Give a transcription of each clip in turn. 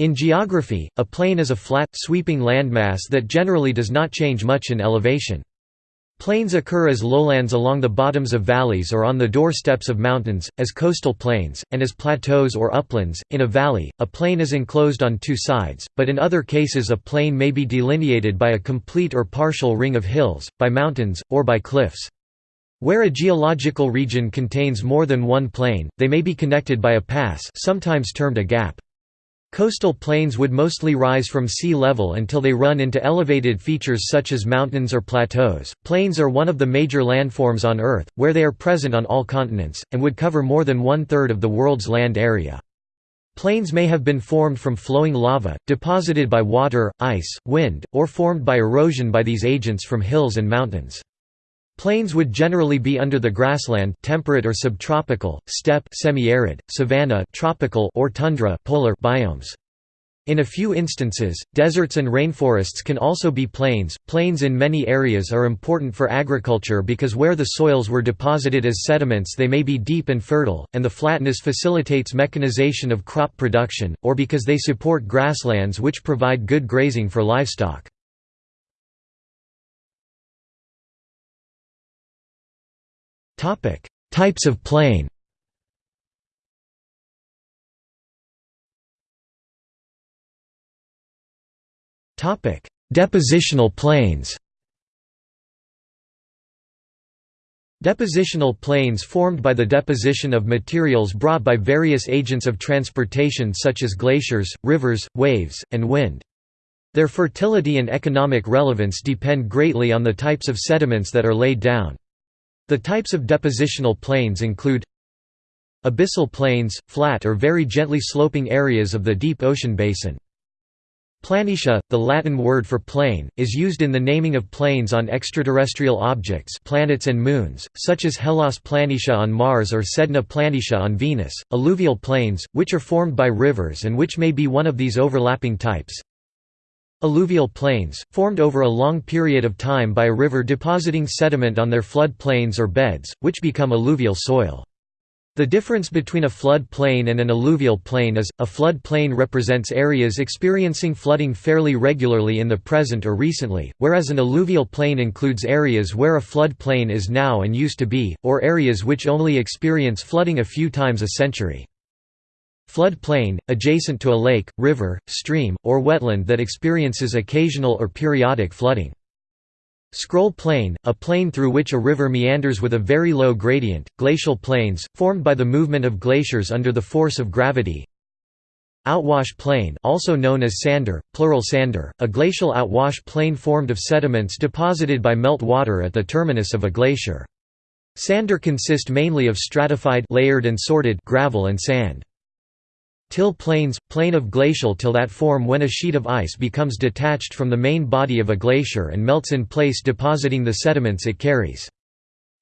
In geography, a plain is a flat, sweeping landmass that generally does not change much in elevation. Plains occur as lowlands along the bottoms of valleys or on the doorsteps of mountains, as coastal plains, and as plateaus or uplands. In a valley, a plain is enclosed on two sides, but in other cases a plain may be delineated by a complete or partial ring of hills, by mountains, or by cliffs. Where a geological region contains more than one plain, they may be connected by a pass sometimes termed a gap. Coastal plains would mostly rise from sea level until they run into elevated features such as mountains or plateaus. Plains are one of the major landforms on Earth, where they are present on all continents, and would cover more than one third of the world's land area. Plains may have been formed from flowing lava, deposited by water, ice, wind, or formed by erosion by these agents from hills and mountains. Plains would generally be under the grassland temperate or subtropical, steppe semi-arid, savanna tropical or tundra polar biomes. In a few instances, deserts and rainforests can also be plains. Plains in many areas are important for agriculture because where the soils were deposited as sediments they may be deep and fertile, and the flatness facilitates mechanization of crop production, or because they support grasslands which provide good grazing for livestock. Types of plain Depositional plains Depositional plains formed by the deposition of materials brought by various agents of transportation such as glaciers, rivers, waves, and wind. Their fertility and economic relevance depend greatly on the types of sediments that are laid down. The types of depositional plains include Abyssal plains, flat or very gently sloping areas of the deep ocean basin. Planitia, the Latin word for plain, is used in the naming of plains on extraterrestrial objects planets and moons, such as Hellas Planitia on Mars or Sedna Planitia on Venus, alluvial plains, which are formed by rivers and which may be one of these overlapping types. Alluvial plains, formed over a long period of time by a river depositing sediment on their flood plains or beds, which become alluvial soil. The difference between a flood plain and an alluvial plain is, a flood plain represents areas experiencing flooding fairly regularly in the present or recently, whereas an alluvial plain includes areas where a flood plain is now and used to be, or areas which only experience flooding a few times a century. Flood plain, adjacent to a lake, river, stream, or wetland that experiences occasional or periodic flooding. Scroll plain, a plain through which a river meanders with a very low gradient, glacial plains, formed by the movement of glaciers under the force of gravity. Outwash plain also known as sandur, plural sander, a glacial outwash plain formed of sediments deposited by melt water at the terminus of a glacier. Sander consist mainly of stratified layered and sorted gravel and sand. Till plains, plain of glacial till that form when a sheet of ice becomes detached from the main body of a glacier and melts in place depositing the sediments it carries.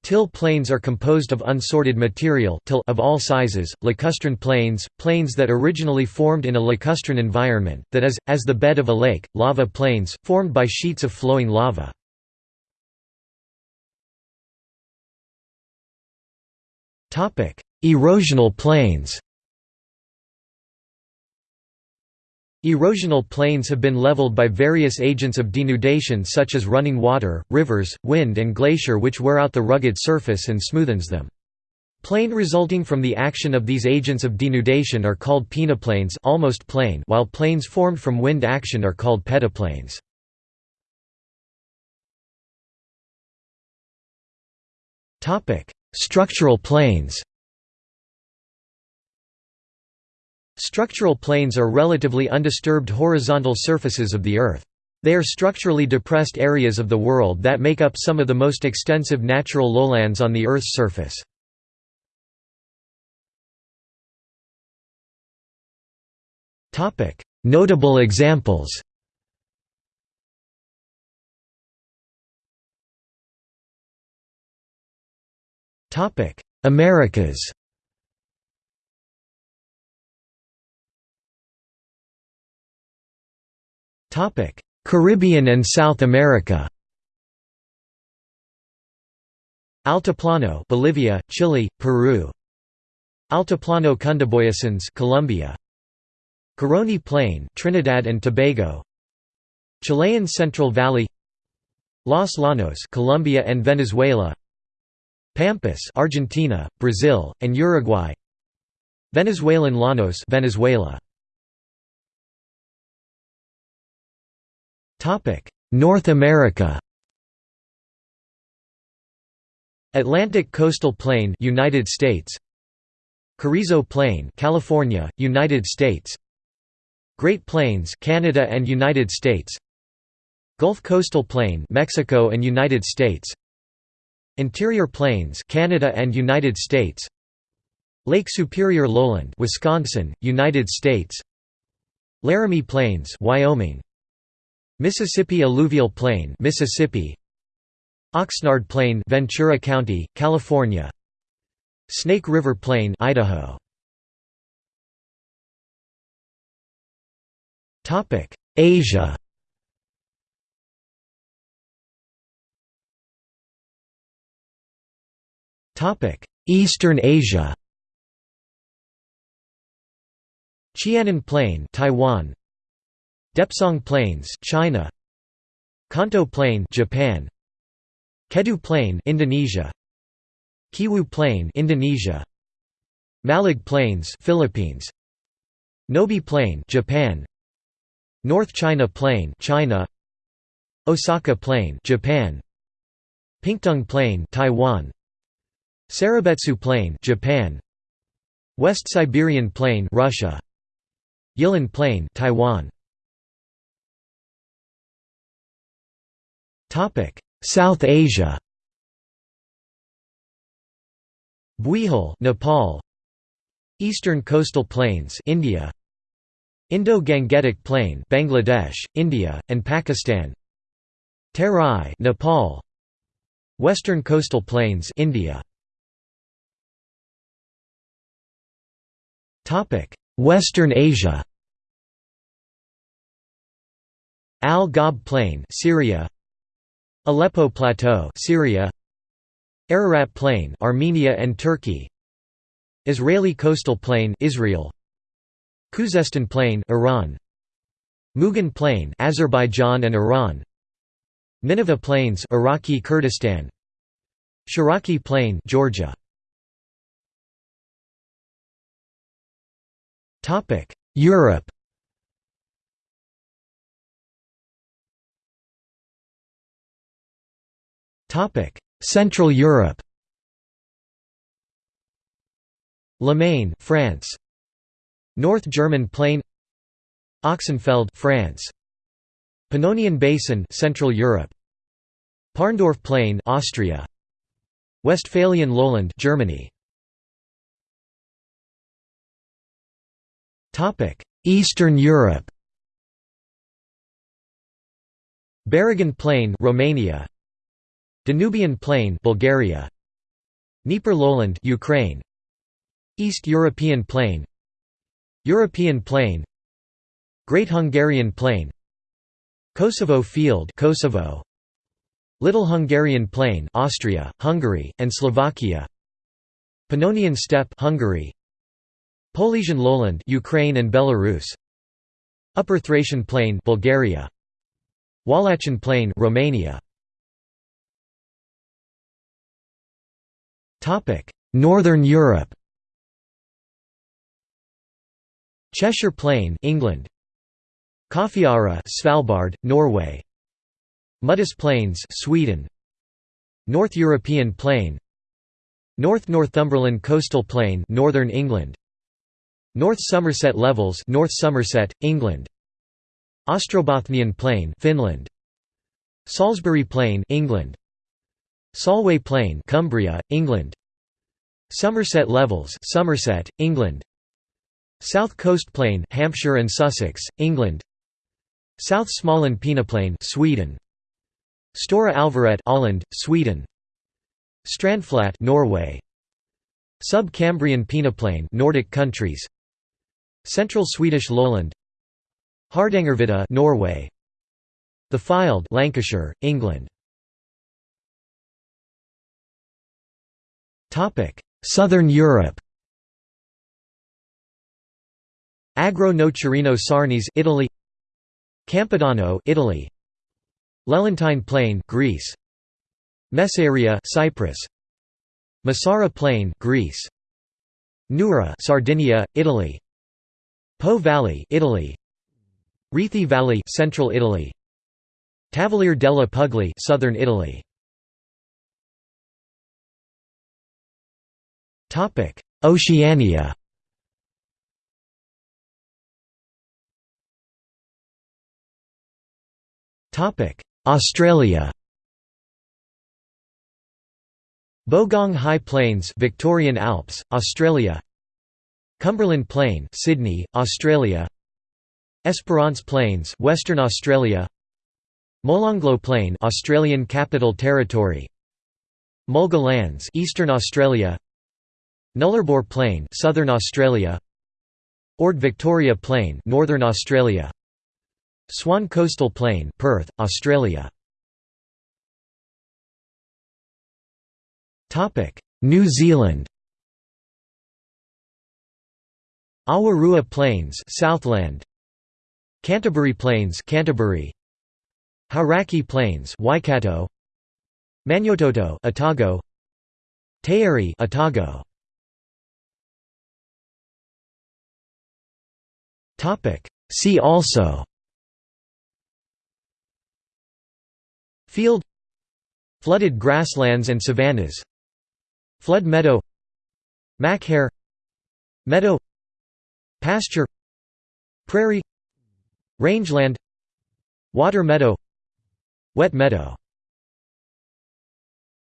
Till plains are composed of unsorted material till of all sizes, lacustrine plains, plains that originally formed in a lacustrine environment, that is, as the bed of a lake, lava plains, formed by sheets of flowing lava. Erosional plains Erosional plains have been leveled by various agents of denudation such as running water, rivers, wind and glacier which wear out the rugged surface and smoothens them. Plain resulting from the action of these agents of denudation are called peneplains almost plain while plains formed from wind action are called pedoplains. Structural plains Structural plains are relatively undisturbed horizontal surfaces of the Earth. They are structurally depressed areas of the world that make up some of the most extensive natural lowlands on the Earth's surface. Notable examples Americas Caribbean and South America. Altiplano, Bolivia, Chile, Peru. Altiplano Cundiboyacense, Colombia. Caroni Plain Trinidad and Tobago Chilean Central Valley Los Llanos Colombia and Venezuela Pampas Argentina, Brazil, and Uruguay Venezuelan Llanos Venezuela North America. Atlantic Coastal Plain United States. Carrizo Plain California United States. Great Plains Canada and United States. Gulf Coastal Plain Mexico and United States. Interior Plains Canada and United States. Lake Superior Lowland Wisconsin United States. Laramie Plains Wyoming Mississippi Alluvial Plain Mississippi Oxnard Plain Ventura County California Snake River Plain Idaho Topic: Asia. Topic: Eastern Asia. Chianan Plain, Taiwan. Depsang Plains, China. Kanto Plain, Japan. Kedu Plain, Indonesia. Kiwu Plain, Indonesia. Malig Plains, Philippines. Nobi Plain, Japan. North China Plain, China. Osaka Plain, Japan. Pingtung Plain, Taiwan. Sarabetsu Plain, Japan. West Siberian Plain, Russia. Yilan Plain, Taiwan. South Asia. Buihol, Nepal. Eastern Coastal Plains, India. Indo-Gangetic Plain Bangladesh, India, and Pakistan Terai Nepal Western Coastal Plains India Topic Western Asia Al Ghab Plain Syria Aleppo Plateau Syria Ararat Plain Armenia and Turkey Israeli Coastal Plain Israel Khuzestan Plain Iran Mugan Plain Azerbaijan and Iran Nineveh Plains Iraqi Kurdistan Shiraki Plain Georgia. Topic Europe Central Europe Limagne France. North German Plain Ochsenfeld France. Pannonian Basin Central Europe. Parndorf Plain Austria. Westphalian Lowland Germany. Topic. Eastern Europe Baragan Plain Romania Danubian Plain Bulgaria. Dnieper Lowland Ukraine. East European Plain. European Plain. Great Hungarian Plain. Kosovo Field Kosovo. Little Hungarian Plain Austria, Hungary, and Slovakia. Pannonian Steppe Hungary. Polesian Lowland Ukraine and Belarus. Upper Thracian Plain Bulgaria. Wallachian Plain Romania Northern Europe. Cheshire Plain England. Kaffiøyra Svalbard Norway. Muddus Plains Sweden. North European Plain. North Northumberland Coastal Plain Northern England. North Somerset Levels North Somerset England. Ostrobothnian Plain Finland. Salisbury Plain England Solway Plain Cumbria England. Somerset Levels Somerset England. South Coast Plain Hampshire and Sussex, England. South Småland Peneplain Sweden. Stora Alvaret Åland, Sweden. Strandflat Norway. Sub-Cambrian Peneplain Nordic countries. Central Swedish lowland. Hardangervidda Norway. The Fylde Lancashire, England Southern Europe. Agro Nocerino Sarnes Italy. Campidano Italy. Lelantine Plain Greece. Messaria Cyprus. Messara Plain Greece. Nurra Sardinia Italy. Po Valley Italy. Rieti Valley Central Italy. Tavoliere della Puglia Southern Italy Oceania. Topic Australia. Bogong High Plains Victorian Alps Australia. Cumberland Plain Sydney Australia. Esperance Plains Western Australia. Molonglo Plain Australian Capital Territory. Mulga Lands Eastern Australia Nullarbor Plain Southern Australia. Ord Victoria Plain Northern Australia. Swan Coastal Plain Perth Australia. Topic New Zealand. Awarua Plains Southland. Canterbury Plains Canterbury. Hauraki Plains Waikato. Maniototo Otago. Taieri Otago Topic. See also. Field. Flooded grasslands and savannas. Flood meadow. Mac Meadow. Pasture. Prairie. Rangeland. Water meadow. Wet meadow